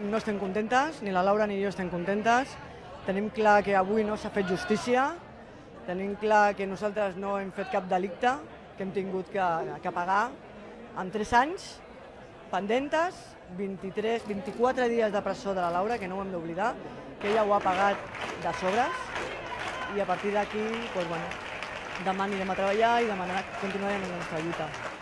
No estem contentes, ni la Laura ni jo estem contentes. Tenim clar que avui no s'ha fet justícia, tenim clar que nosaltres no hem fet cap delicte, que hem tingut que, que pagar amb 3 anys, pendentes, 23, 24 dies de presó de la Laura, que no ho hem d'oblidar, que ella ho ha pagat de sobres, i a partir d'aquí, doncs, bueno, demà anirem a treballar i demà continuarem la nostra lluita.